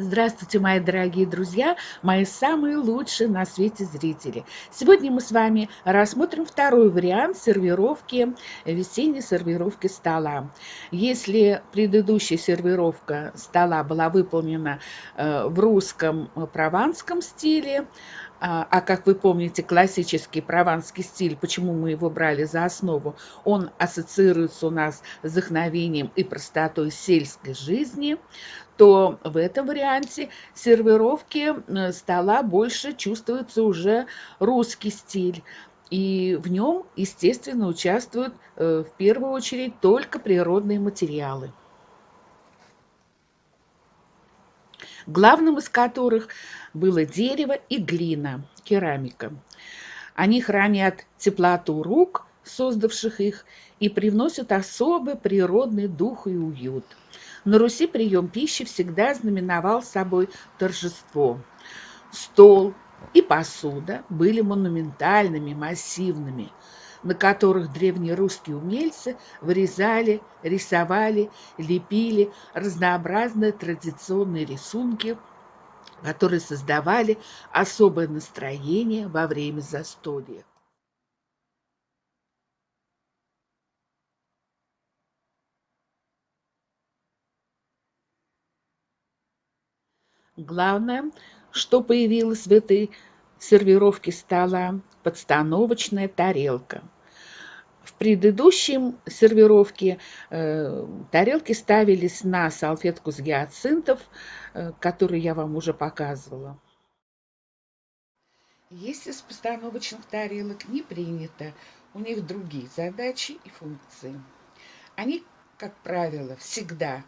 Здравствуйте, мои дорогие друзья, мои самые лучшие на свете зрители. Сегодня мы с вами рассмотрим второй вариант сервировки, весенней сервировки стола. Если предыдущая сервировка стола была выполнена э, в русском э, прованском стиле, а, а как вы помните, классический прованский стиль, почему мы его брали за основу, он ассоциируется у нас с вдохновением и простотой сельской жизни, то в этом варианте сервировки э, стола больше чувствуется уже русский стиль. И в нем, естественно, участвуют э, в первую очередь только природные материалы. главным из которых было дерево и глина, керамика. Они хранят теплоту рук, создавших их, и привносят особый природный дух и уют. На Руси прием пищи всегда знаменовал собой торжество. Стол и посуда были монументальными, массивными, на которых древние русские умельцы вырезали, рисовали, лепили разнообразные традиционные рисунки, которые создавали особое настроение во время застолья. Главное, что появилось в этой сервировке стола, подстановочная тарелка. В предыдущем сервировке э, тарелки ставились на салфетку с гиацинтов, э, которую я вам уже показывала. Если с постановочных тарелок не принято, у них другие задачи и функции. Они, как правило, всегда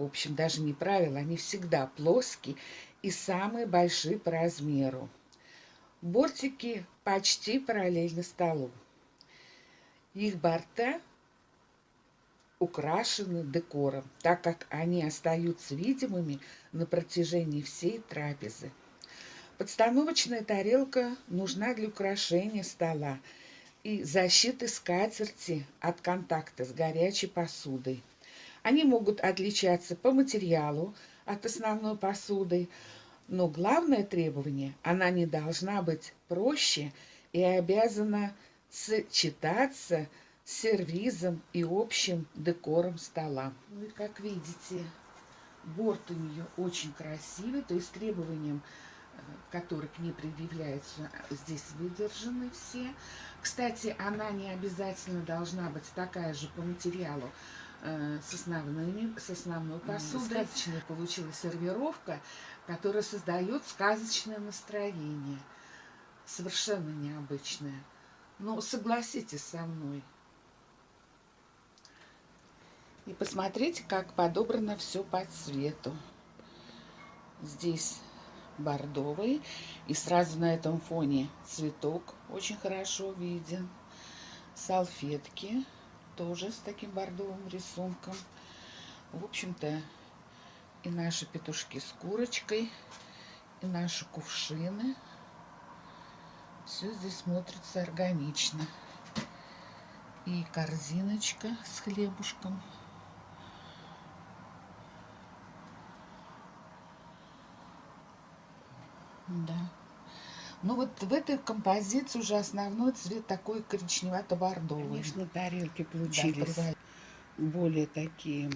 в общем, даже не правило, они всегда плоские и самые большие по размеру. Бортики почти параллельно столу. Их борта украшены декором, так как они остаются видимыми на протяжении всей трапезы. Подстановочная тарелка нужна для украшения стола и защиты скатерти от контакта с горячей посудой. Они могут отличаться по материалу от основной посуды, но главное требование – она не должна быть проще и обязана сочетаться с сервизом и общим декором стола. Ну и как видите, борт у нее очень красивый, то есть требованиям, э, которые к ней предъявляются, здесь выдержаны все. Кстати, она не обязательно должна быть такая же по материалу, с, основными, с основной посудой. Сказочная получилась сервировка, которая создает сказочное настроение. Совершенно необычное. Но согласитесь со мной. И посмотрите, как подобрано все по цвету. Здесь бордовый. И сразу на этом фоне цветок очень хорошо виден. Салфетки тоже с таким бордовым рисунком. В общем-то, и наши петушки с курочкой, и наши кувшины. Все здесь смотрится органично. И корзиночка с хлебушком. Да. Ну вот в этой композиции уже основной цвет такой коричневато-бордовый. Конечно, тарелки получились да, более такие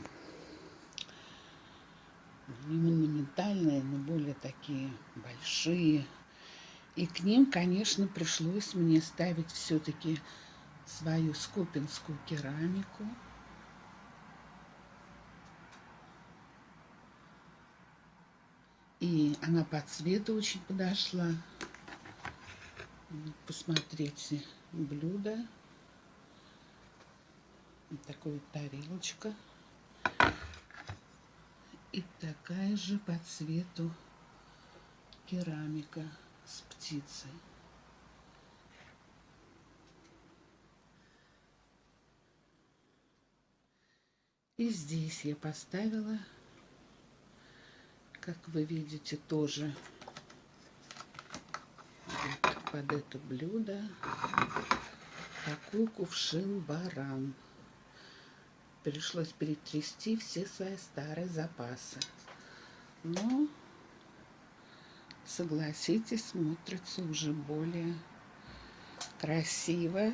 не монументальные, но более такие большие. И к ним, конечно, пришлось мне ставить все-таки свою скопинскую керамику. И она по цвету очень подошла. Посмотрите, блюдо. Вот такая тарелочка. И такая же по цвету керамика с птицей. И здесь я поставила, как вы видите, тоже вот под это блюдо такой кувшин-баран пришлось перетрясти все свои старые запасы. Но, согласитесь, смотрится уже более красиво.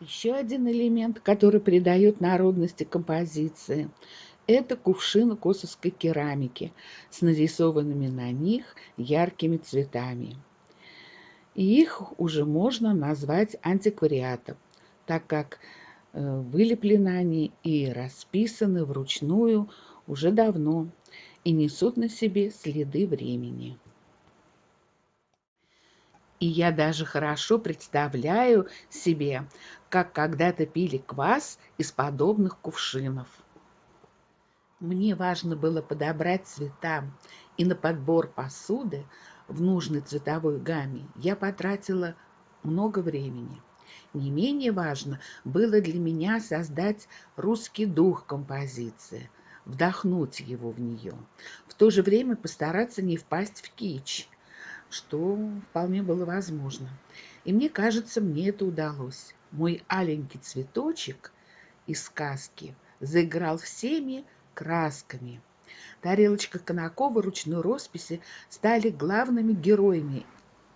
Еще один элемент, который придает народности композиции, это кувшины косовской керамики с нарисованными на них яркими цветами. И их уже можно назвать антиквариатом, так как Э, вылеплены они и расписаны вручную уже давно и несут на себе следы времени. И я даже хорошо представляю себе, как когда-то пили квас из подобных кувшинов. Мне важно было подобрать цвета, и на подбор посуды в нужной цветовой гамме я потратила много времени – не менее важно было для меня создать русский дух композиции, вдохнуть его в нее, в то же время постараться не впасть в кич, что вполне было возможно. И мне кажется, мне это удалось. Мой аленький цветочек из сказки заиграл всеми красками. Тарелочка Конакова ручной росписи стали главными героями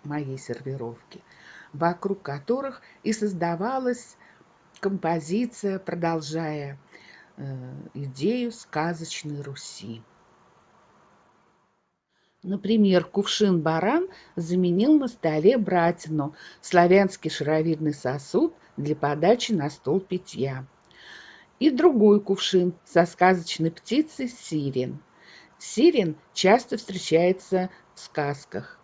моей сервировки – вокруг которых и создавалась композиция, продолжая э, идею сказочной Руси. Например, кувшин-баран заменил на столе братину, славянский шаровидный сосуд для подачи на стол питья. И другой кувшин со сказочной птицей сирен. Сирен часто встречается в сказках.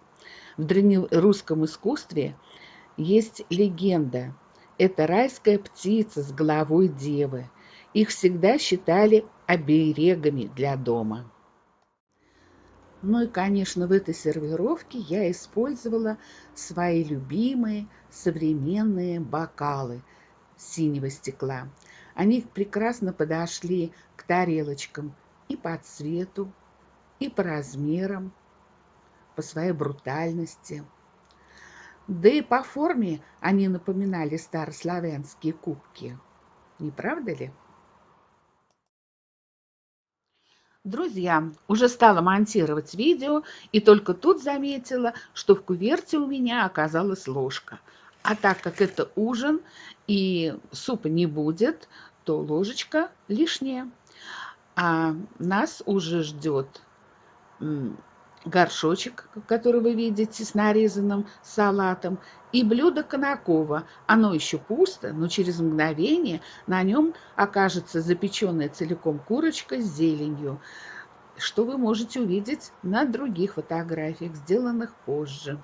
В древнерусском искусстве есть легенда. Это райская птица с головой девы. Их всегда считали оберегами для дома. Ну и, конечно, в этой сервировке я использовала свои любимые современные бокалы синего стекла. Они прекрасно подошли к тарелочкам и по цвету, и по размерам, по своей брутальности – да и по форме они напоминали старославянские кубки. Не правда ли? Друзья, уже стала монтировать видео и только тут заметила, что в куверте у меня оказалась ложка. А так как это ужин и супа не будет, то ложечка лишняя. А нас уже ждет горшочек, который вы видите с нарезанным салатом, и блюдо Конакова. Оно еще пусто, но через мгновение на нем окажется запеченная целиком курочка с зеленью, что вы можете увидеть на других фотографиях, сделанных позже.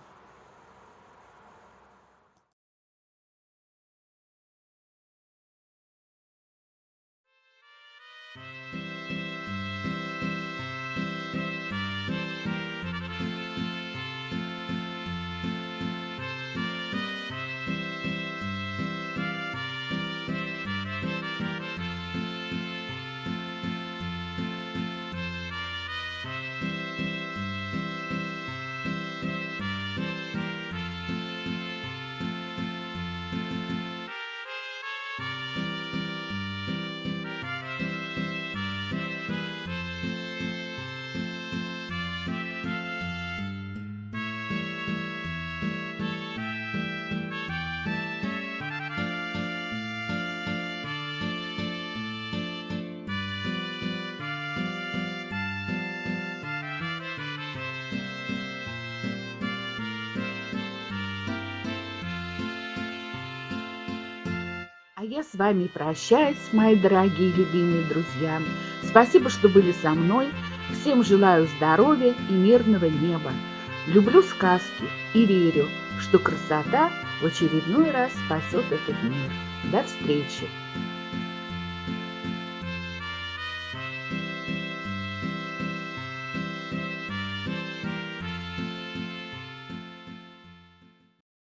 С вами прощаюсь, мои дорогие любимые друзья. Спасибо, что были со мной. Всем желаю здоровья и мирного неба. Люблю сказки и верю, что красота в очередной раз спасет этот мир. До встречи!